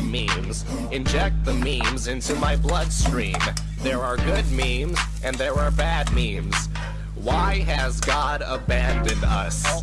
the memes. Inject the memes into my bloodstream. There are good memes and there are bad memes. Why has God abandoned us?